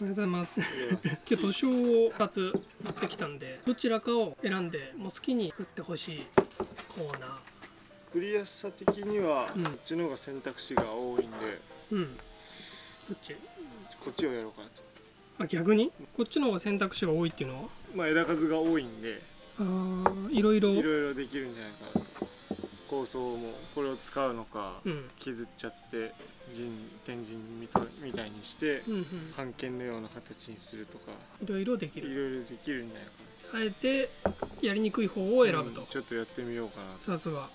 おはようございます。今日図書を2つ持ってきたんで、どちらかを選んで、もう好きに作ってほしいコーナ作りやすさ的には、うんこっちの方が選択肢が多いんでー。うん。どっち？こっちをやろうかなとあ逆に？こっちの方が選択肢が多いっていうのは？まあ枝数が多いんであーいろいろ？いろいろできるんじゃないかなと構想もこれを使うのか、うん。削っちゃって陣天神みたみたいにして。半剣のような形にするとかいろいろできいろる。いろできるんじゃないかあえてやりにくい方をな選ぶとうん。ちょっとやってみようかなとさすが。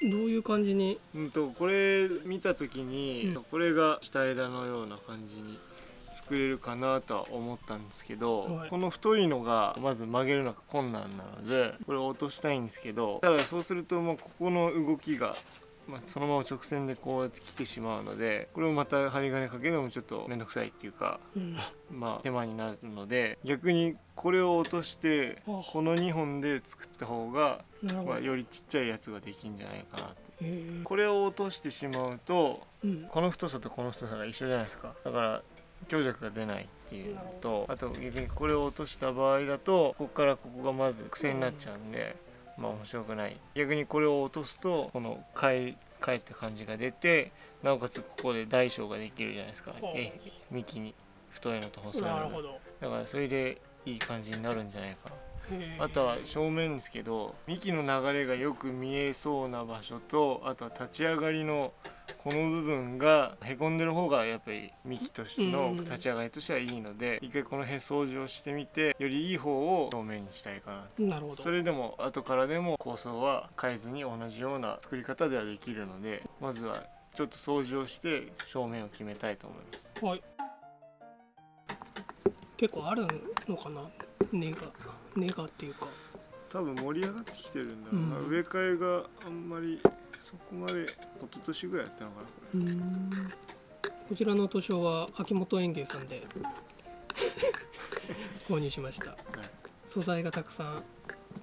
どういう感じに？うんとこれ見た時に、うんこれが下枝のような感じに作れるかなとは思ったんですけど、はいこの太いのがまず曲げるのが困難なのでこれを落としたいんですけどただそうするともうここの動きが、まあ、そのまま直線でこうやって来てしまうのでこれをまた針金かけるのもちょっと面倒くさいっていうかうん。まあ手間になるので逆にこれを落としてあこの2本で作った方が、まあ。よりちっちゃいやつができるんじゃないかなって。これを落としてしまうとうん。この太さとこの太さが一緒じゃないですかだから強弱が出ないっていうのとあと逆にこれを落とした場合だとここからここがまず癖になっちゃうんでまあ面白くない。逆にこれを落とすとこの返返って感じが出てなおかつここで大小ができるじゃないですか。え幹に。太いのと細いの。だからそれでいい感じになるんじゃないかなあとは正面ですけど幹の流れがよく見えそうな場所とあとは立ち上がりのこの部分がへこんでる方がやっぱり幹としてのうん。立ち上がりとしてはいいので一回この辺掃除をしてみてよりいい方を正面にしたいかななるほど。それでも後からでも構想は変えずに同じような作り方ではできるのでまずはちょっと掃除をして正面を決めたいと思います。はい。結構あるのかな？根が根がっていうか。多分盛り上がってきてるんだろうな、うん。植え替えがあんまりそこまで一昨年ぐらいやったのかなこれこちらの図書は秋元園芸さんで。購入しました。はい。素材がたくさん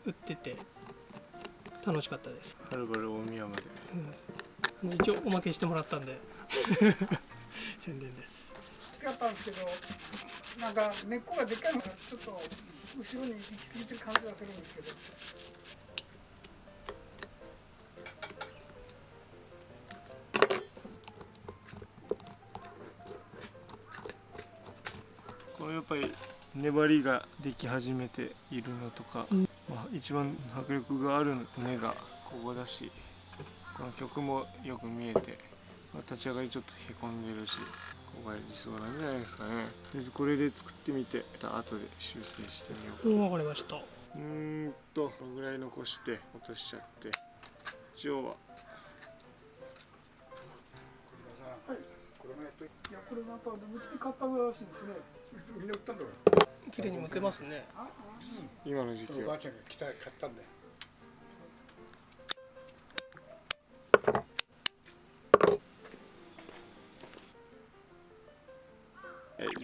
売ってて楽しかったです、はるばる大宮まで。うん、一応おまけしてもらったんで。宣伝です。好きだったんですけど、なんか根っこがでっかいのがちょっと後ろに行き過ぎてる感じがするんですけど。このやっぱり粘りができ始めているのとか、うんまあ、一番迫力がある根がここだしこの曲もよく見えて、まあ、立ち上がりちょっとへこんでるしここが理想なんじゃないですかね。とりあえずこれで作ってみてまた後で修正してみようか。うんわかりました。うーんとこのぐらい残して落としちゃって。一応は。これもやっといや、これなんか、うちで買ったらしいですね。みんな売ったんだよ。綺麗に向けますね。あ、今の時期は。おばあちゃんが来た、買ったんだよ。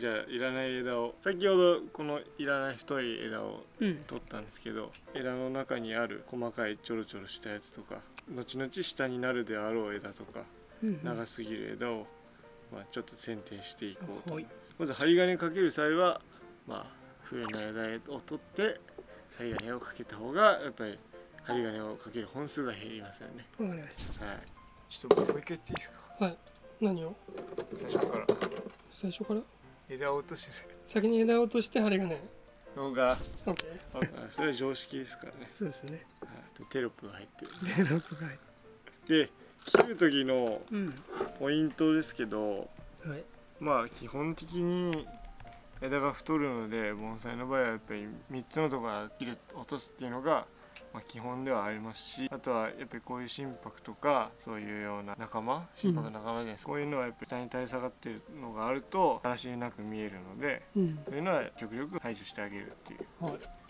じゃあいらない枝を先ほどこのいらない太い枝をうん。取ったんですけど枝の中にある細かいちょろちょろしたやつとか後々下になるであろう枝とかうん長すぎる枝を、まあ、ちょっと剪定していこうと。はい。まず針金かける際はまあ冬の枝を取って針金をかけた方がやっぱり針金をかける本数が減りますよね。わかりましはい。ちょっともう一回言っていいですか？たはい。何を？最初から。最初から？枝を落として先に枝を落として針金るのが OK あそれは常識ですからね、そうですね。はい、テロップが入ってる。でロックが入で切る時のうん。ポイントですけどはい。まあ基本的に枝が太るので盆栽の場合はやっぱり3つのところから切る落とすっていうのが、まあ、基本ではありますしあとはやっぱりこういう心拍とかそういうような仲間心拍の仲間じゃないです。か、こういうのはやっぱり下に垂れ下がってるのがあると話なく見えるのでうん。そういうのは極力排除してあげるっていう。はい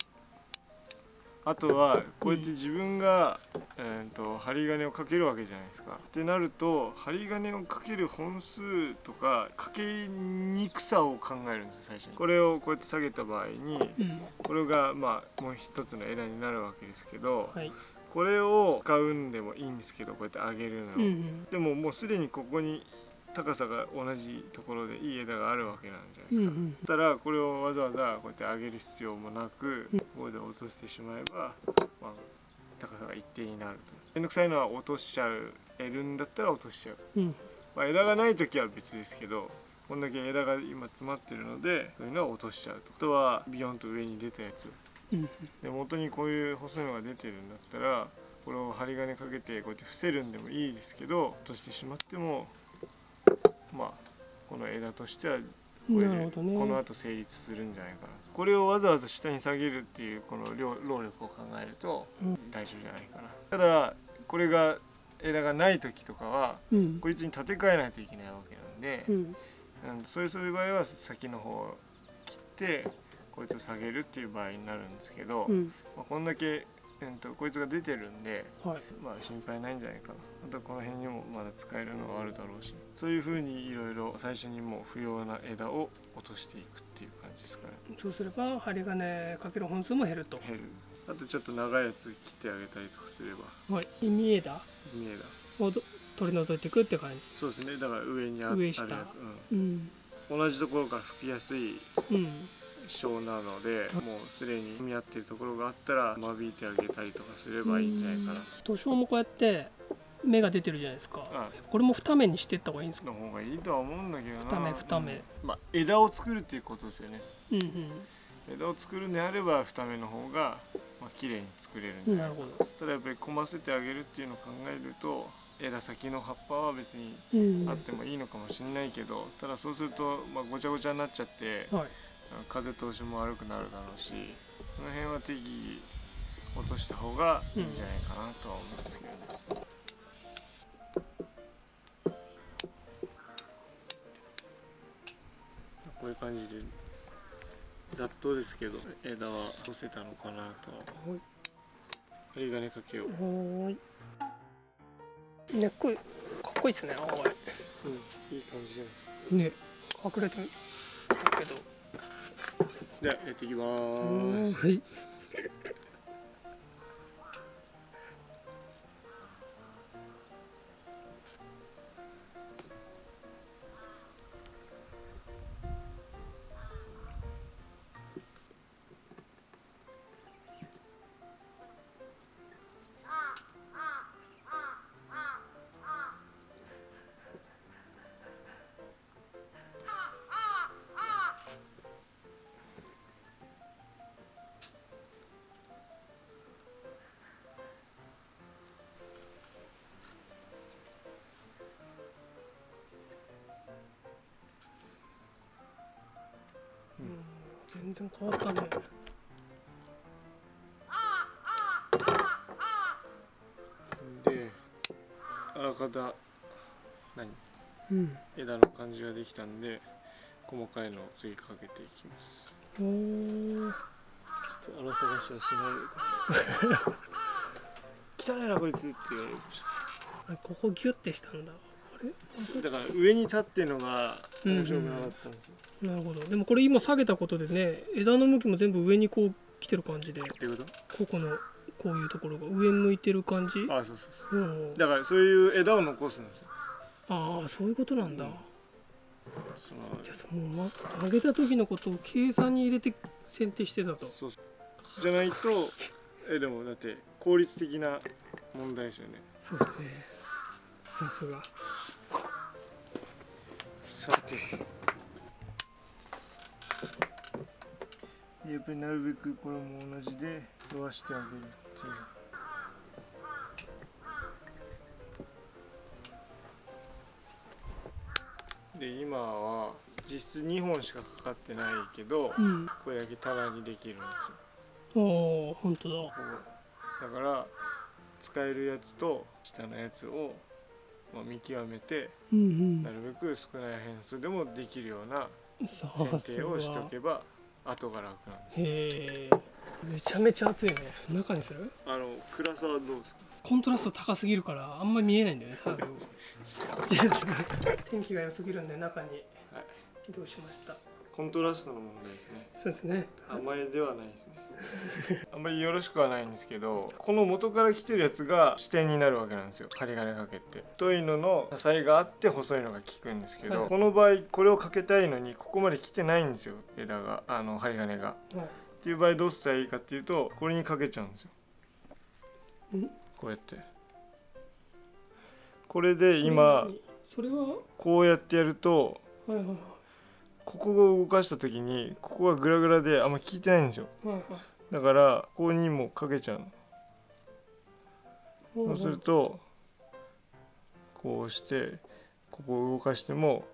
あとはこうやって自分が、えー、と針金をかけるわけじゃないですか。ってなると針金をかける本数とかかけにくさを考えるんですよ最初に。これをこうやって下げた場合にうんこれがまあもう一つの枝になるわけですけどはいこれを使うんでもいいんですけどこうやって上げるのを。うんうんでももうすでにここに高さが同じところでいい枝があるわけなんじゃないですか、うんうん。たらこれをわざわざこうやって上げる必要もなくうん。ここで落としてしまえば、まあ、高さが一定になると。面倒くさいのは落としちゃう。得るんだったら落としちゃう、うん。まあ、枝がない時は別ですけどこんだけ枝が今詰まってるのでそういうのは落としちゃうと。あとはビヨンと上に出たやつ。うん。で元にこういう細いのが出てるんだったらこれを針金かけてこうやって伏せるんでもいいですけど落としてしまってもまあこの枝としてはこれでこの後成立するんじゃないかなこれをわざわざ下に下げるっていうこの量労力を考えるとうん。大丈夫じゃないかな。ただこれが枝がない時とかはうん。こいつに立て替えないといけないわけなんで、うん。うん、そういうそういう場合は先の方を切ってこいつを下げるっていう場合になるんですけど、うん。まあ、こんだけ、えー、とこいつが出てるんで、はい。まあ、心配ないんじゃないかな。あとはこの辺にもまだ使えるのがあるだろうし。そういうふうにいろいろ最初にもう不要な枝を落としていくっていう感じですかね。そうすれば針金かける本数も減ると。減る。あとちょっと長いやつ切ってあげたりとかすれば。はい。意味枝見えだをど取り除いていくって感じ。そうですね。だから上にああるやつ、上下。うん。うん、同じところから吹きやすいうん小なのでもうすでに見合ってるところがあったら間引いてあげたりとかすればいいんじゃないかな。図書もこうやって芽が出てるじゃないですか。あこれも二目にしていった方がいいんですか？の方がいいとは思うんだけどな。二目二目。うん。まあ枝を作るっていうことですよね。うん枝を作るんであれば二目の方がまあ綺麗に作れるんなかな。いるほど。ただやっぱり込ませてあげるっていうのを考えると枝先の葉っぱは別にうん。あってもいいのかもしれないけどただそうするとまあごちゃごちゃになっちゃってはい風通しも悪くなるだろうしその辺は適宜落とした方がいいんじゃないかなとは思うんですけどね。こういう感じでざっとですけど枝は干せたのかなと針金かけよう、はーい。ねっこいかっこいいですね青い。うん、いい感じじゃないですか。ね隠れてるけどではやっていきまうん。ーすはい。全然変わったね。であらかた何？うん。枝の感じができたんで細かいのを次かけていきます。おー。ちょっと荒探しはしないでください。汚いなこいつって言われる。あここギュッてしたんだだから上に立ってるのが面白くなかったんですよ、なるほど。でもこれ今下げたことでね枝の向きも全部上にこう来てる感じでっていうこここのこういうところが上向いてる感じ？とあそうそうそう。うん。だからそういう枝を残すんですよ。ああそういうことなんだ、うん。そのじゃあその、ま、上げた時のことを計算に入れて剪定してたと。そうそう。じゃないとえでもだって効率的な問題ですよね。そうですね。さすがやっぱりなるべくこれも同じで沿わしてあげるっていう。で今は実質2本しかかかってないけどうん。これだけ棚にできるんですよ。ああ本当だ。だから使えるやつと下のやつを、まあ、見極めてうんなるべく少ない変数でもできるようなうんさ剪すが定をしておけば後が楽なんですへえ。めちゃめちゃ熱いね。中にする？あの暗さはどうですか？コントラスト高すぎるからあんまり見えないんだよね 天気が良すぎるんで中に。はい。移動しましたコントラストの問題ですね。そうですね。甘えではないですね。あんまりよろしくはないんですけどこの元から来てるやつが支点になるわけなんですよ。針金かけて。太いのの支えがあって細いのが効くんですけど、はい。この場合これをかけたいのにここまで来てないんですよ。枝が。あの針金が。はい。っていう場合どうしたらいいかっていうとこれにかけちゃうんですよ。ん？こうやって。これで今それは？こうやってやるとはいはいはいここを動かした時にここがグラグラであんま効いてないんですよ。はいはいだからここにもかけちゃうの。そうするとこうしてここを動かしても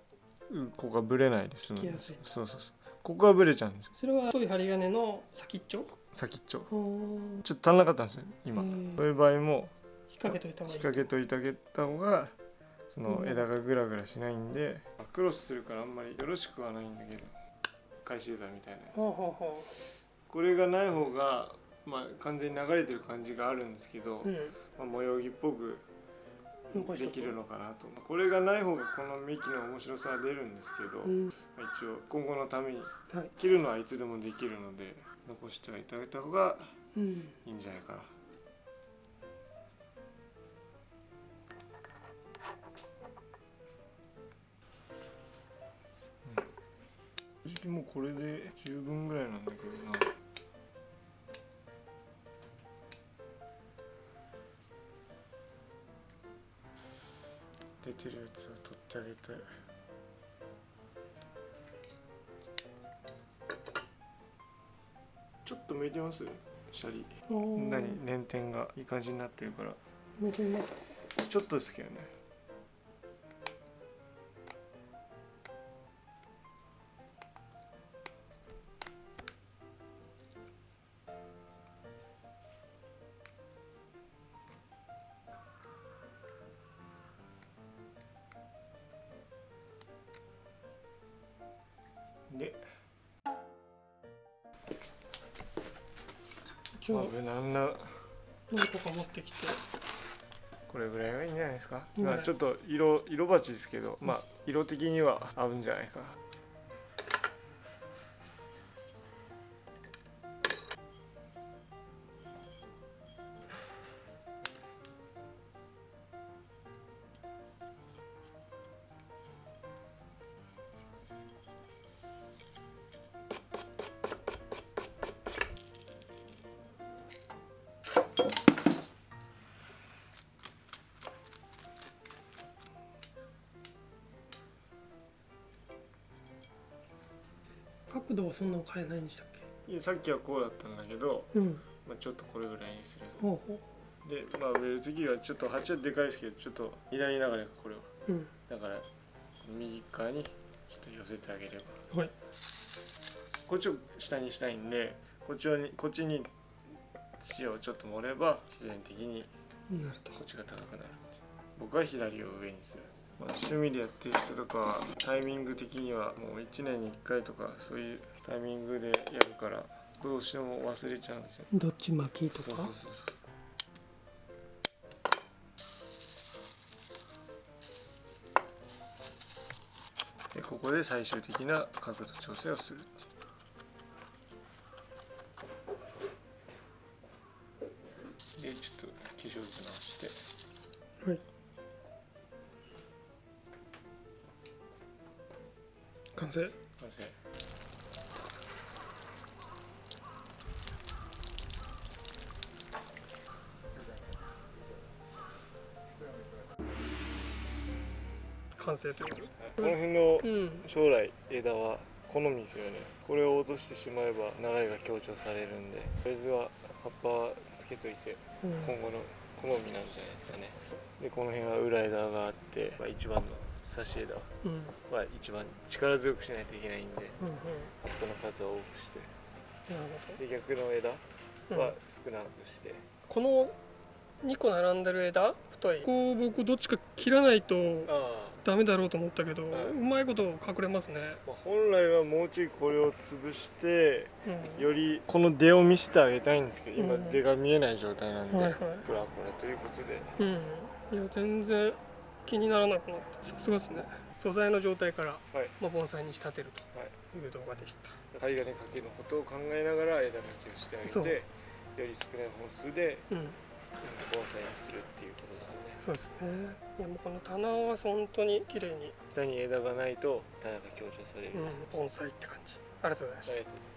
うここがブレないです効きやすい。そうそうそう。ここがブレちゃうんですよ。それは太い針金の先っちょ？先っちょ。うんちょっと足んなかったんですよ今。うん。そういう場合も引っ掛けといた方がいい。引っ掛けといてあげた方がそのうん。枝がグラグラしないんでクロスするからあんまりよろしくはないんだけど。返し枝みたいなやつ。これがない方がまあ完全に流れてる感じがあるんですけど、ううん。まあ、模様着っぽくできるのかなと。これがない方がこの幹の面白さは出るんですけど、うん。まあ一応今後のためにはい。切るのはいつでもできるので残してはいただいた方がうん。いいんじゃないかなもうこれで十分ぐらいなんだけどな。出てるやつを取ってあげたいちょっと向いてます？シャリ。何何？捻転がいい感じになってるから。見てみますか？ちょっとですけどねまあ一応無難な。何個か持ってきて。これぐらいがいいんじゃないですか、まあちょっと色色鉢ですけどまあ色的には合うんじゃないか。な角度はそんなの変えないんでしたっいやさっきはこうだったんだけど、けうん。まあ、ちょっとこれぐらいにする。ほうほでまあ植える時はちょっと鉢はでかいですけどちょっと左流れがこれはううん。だから右側にちょっと寄せてあげれば。はい。こっちを下にしたいんでこっちにこっちに土をちょっと盛れば自然的にこっちが高くなる僕は左を上にする、まあ、趣味でやってる人とかはタイミング的にはもう1年に1回とかそういうタイミングでやるからどうしても忘れちゃうんですよ。どっち巻きとか？そうそうそうそう。でここで最終的な角度調整をする完成完成完成というこの辺のうん将来枝は好みですよね。これを落としてしまえば流れが強調されるんで。とりあえずは葉っぱはつけといてうん。今後の好みなんじゃないですかね。でこの辺は裏枝があって、まあ、一番の差し枝うん。は一番力強くしないといけないんでうんうん。葉っぱの数を多くして。なるほで逆の枝ど、はうん。少なくして、この2個並んでる枝太い。こう僕どっちか切らないとあダメだろうと思ったけど、はい。うまいこと隠れますね、まあ、本来はもうちょいこれを潰してうん、よりこの出を見せてあげたいんですけど今うん。出が見えない状態なんで、はいはい。これはこれということで。うん。いや全然気にならなくなった。さすがですね。素材の状態から、はい。まあ、盆栽に仕立てるとはい。いう動画でした。針金かけのことを考えながら枝抜きをしてあげてより少ない本数でうん。うん盆栽にするっていうことですよね。そうですね。いやもうこの棚は本当に綺麗に、下に枝がないと棚が強調される、うん、盆栽って感じ。ありがとうございました